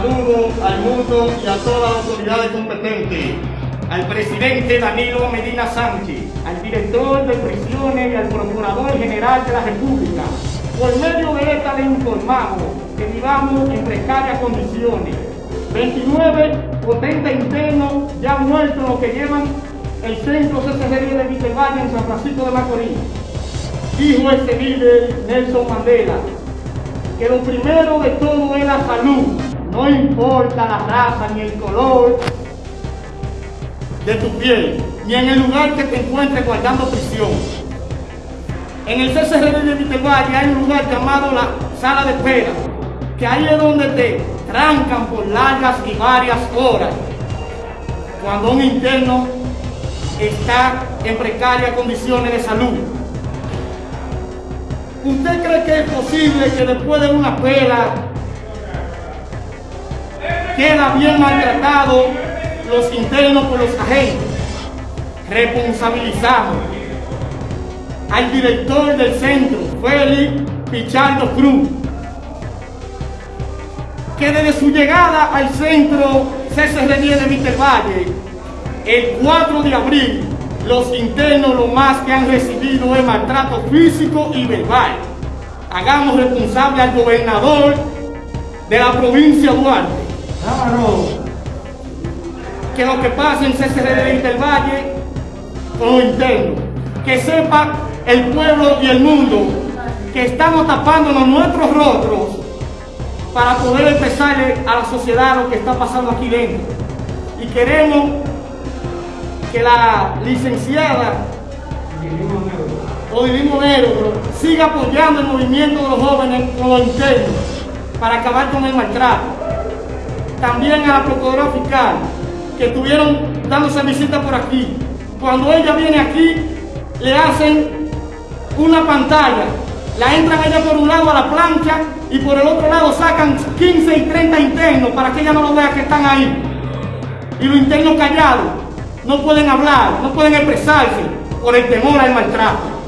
al mundo y a todas las autoridades competentes, al presidente Danilo Medina Sánchez, al director de prisiones y al procurador general de la República. Por medio de esta le informamos que vivamos en precarias condiciones. 29 potentes internos ya muertos los que llevan el centro CCD de Vitevalle en San Francisco de Macorís. Dijo este líder Nelson Mandela que lo primero de todo es la salud, no importa la raza ni el color de tu piel, ni en el lugar que te encuentres guardando prisión. En el CCRD de Vitevalle hay un lugar llamado la sala de espera, que ahí es donde te trancan por largas y varias horas. Cuando un interno está en precarias condiciones de salud. ¿Usted cree que es posible que después de una pela queda bien maltratado los internos por los agentes? Responsabilizamos al director del centro, Félix Pichardo Cruz, que desde su llegada al centro CCR10 de Víctor Valle, el 4 de abril, los internos lo más que han recibido es maltrato físico y verbal. Hagamos responsable al gobernador de la provincia de Duarte. Que lo que pasa en CCR de Víctor Valle con los internos. Que sepa el pueblo y el mundo que estamos tapándonos nuestros rostros para poder expresarle a la sociedad lo que está pasando aquí dentro. Y queremos que la licenciada Odilino Negro siga apoyando el movimiento de los jóvenes con los internos para acabar con el maltrato. También a la Procuradora Fiscal, que estuvieron dándose visita por aquí. Cuando ella viene aquí, le hacen una pantalla, la entran ella por un lado a la plancha y por el otro lado sacan 15 y 30 internos para que ella no lo vea que están ahí. Y los internos callados no pueden hablar, no pueden expresarse por el temor al maltrato.